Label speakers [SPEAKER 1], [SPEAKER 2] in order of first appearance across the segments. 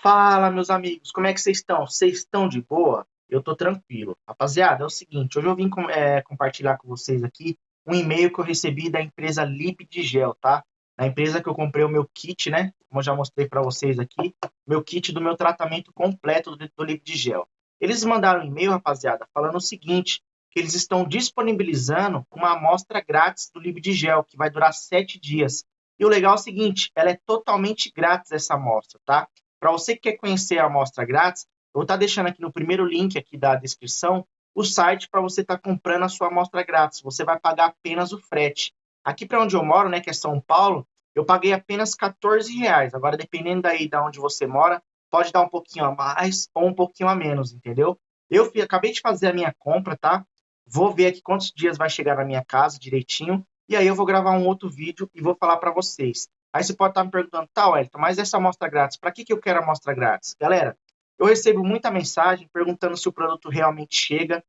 [SPEAKER 1] Fala, meus amigos, como é que vocês estão? Vocês estão de boa? Eu tô tranquilo. Rapaziada, é o seguinte, hoje eu vim com, é, compartilhar com vocês aqui um e-mail que eu recebi da empresa Gel, tá? Na empresa que eu comprei o meu kit, né? Como eu já mostrei para vocês aqui, meu kit do meu tratamento completo do, do Gel. Eles mandaram um e-mail, rapaziada, falando o seguinte, que eles estão disponibilizando uma amostra grátis do Gel, que vai durar sete dias. E o legal é o seguinte, ela é totalmente grátis essa amostra, tá? Para você que quer conhecer a amostra grátis, eu vou estar tá deixando aqui no primeiro link aqui da descrição o site para você estar tá comprando a sua amostra grátis. Você vai pagar apenas o frete. Aqui para onde eu moro, né, que é São Paulo, eu paguei apenas 14 reais. Agora, dependendo daí da onde você mora, pode dar um pouquinho a mais ou um pouquinho a menos, entendeu? Eu fui, acabei de fazer a minha compra, tá? Vou ver aqui quantos dias vai chegar na minha casa direitinho. E aí eu vou gravar um outro vídeo e vou falar para vocês. Aí você pode estar me perguntando, tá, Wellington, mas essa amostra grátis, para que, que eu quero a amostra grátis? Galera, eu recebo muita mensagem perguntando se o produto realmente chega.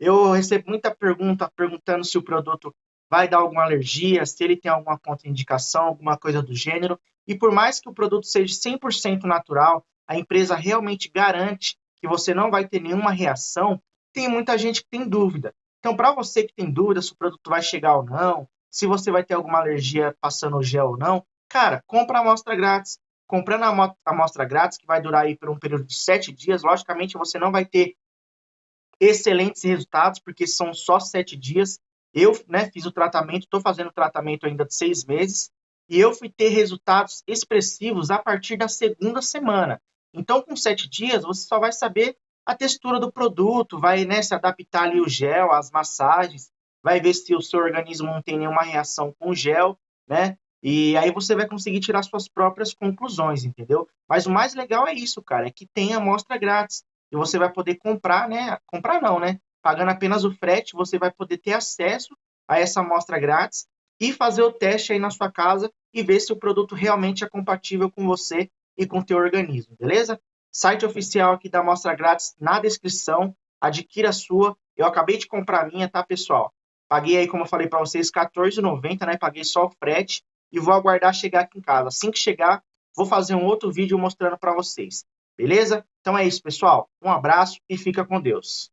[SPEAKER 1] Eu recebo muita pergunta perguntando se o produto vai dar alguma alergia, se ele tem alguma contraindicação, alguma coisa do gênero. E por mais que o produto seja 100% natural, a empresa realmente garante que você não vai ter nenhuma reação, tem muita gente que tem dúvida. Então, para você que tem dúvida se o produto vai chegar ou não, se você vai ter alguma alergia passando o gel ou não, Cara, compra a amostra grátis. Comprando a amostra grátis, que vai durar aí por um período de sete dias, logicamente você não vai ter excelentes resultados, porque são só sete dias. Eu né, fiz o tratamento, estou fazendo o tratamento ainda de seis meses, e eu fui ter resultados expressivos a partir da segunda semana. Então, com sete dias, você só vai saber a textura do produto, vai né, se adaptar ali o gel, as massagens, vai ver se o seu organismo não tem nenhuma reação com o gel, né? E aí você vai conseguir tirar suas próprias conclusões, entendeu? Mas o mais legal é isso, cara, é que tem amostra grátis. E você vai poder comprar, né? Comprar não, né? Pagando apenas o frete, você vai poder ter acesso a essa amostra grátis e fazer o teste aí na sua casa e ver se o produto realmente é compatível com você e com o teu organismo, beleza? Site oficial aqui da amostra grátis na descrição, adquira a sua. Eu acabei de comprar a minha, tá, pessoal? Paguei aí, como eu falei para vocês, R$14,90, né? Paguei só o frete e vou aguardar chegar aqui em casa. Assim que chegar, vou fazer um outro vídeo mostrando para vocês. Beleza? Então é isso, pessoal. Um abraço e fica com Deus.